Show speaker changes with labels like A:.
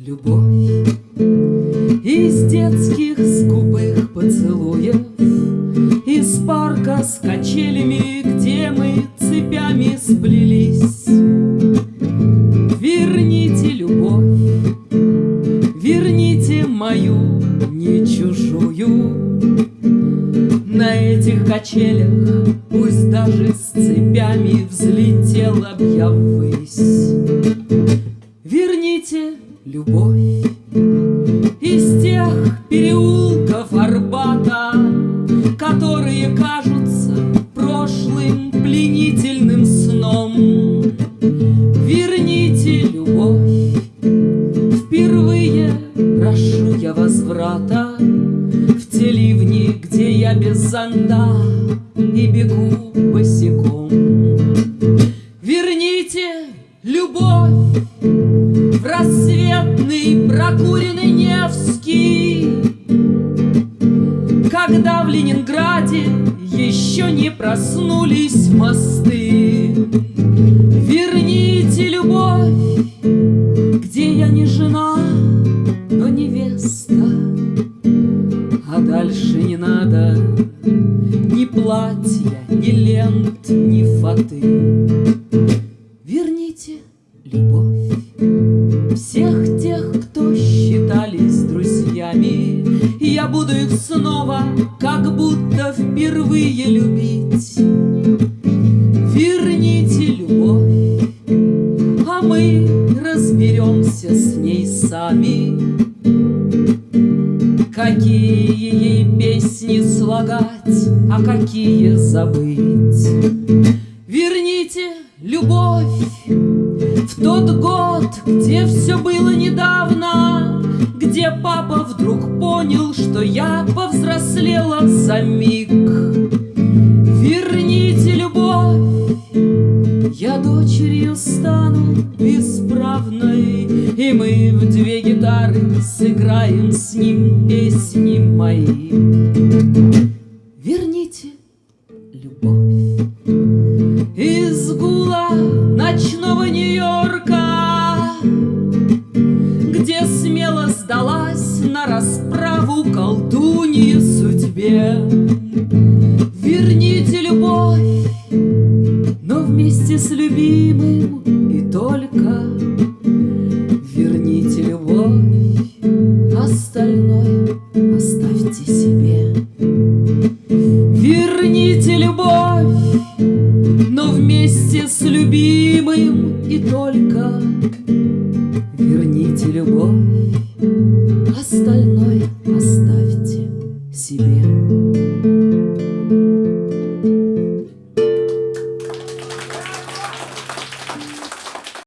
A: любовь. Из детских скупых поцелуев Из парка с качелями, где мы цепями сплелись. Верните любовь, верните мою, не чужую. На этих качелях, пусть даже с цепями Взлетела б я ввысь. Любовь из тех переулков Арбата, которые кажутся прошлым пленительным сном. Верните любовь, впервые прошу я возврата в те ливни, где я без зонта и бегу босиком. Ленинграде еще не проснулись мосты. Верните любовь, где я не жена, но невеста, а дальше не надо ни платья, ни лент, ни фаты. Верните любовь всех тех, кто считались друзьями, я буду их снова, будто впервые любить. Верните любовь, а мы разберемся с ней сами. Какие ей песни слагать, а какие забыть. Верните любовь в тот год, где все было недавно, Где папа вдруг понял, что я повзрослела за миг. Верните любовь, я дочерью стану бесправной, И мы в две гитары сыграем с ним песни мои. Верните судьбе. Верните любовь, но вместе с любимым и только Верните любовь, остальное оставьте себе. Верните любовь, но вместе с любимым и только Верните любовь, остальное оставьте.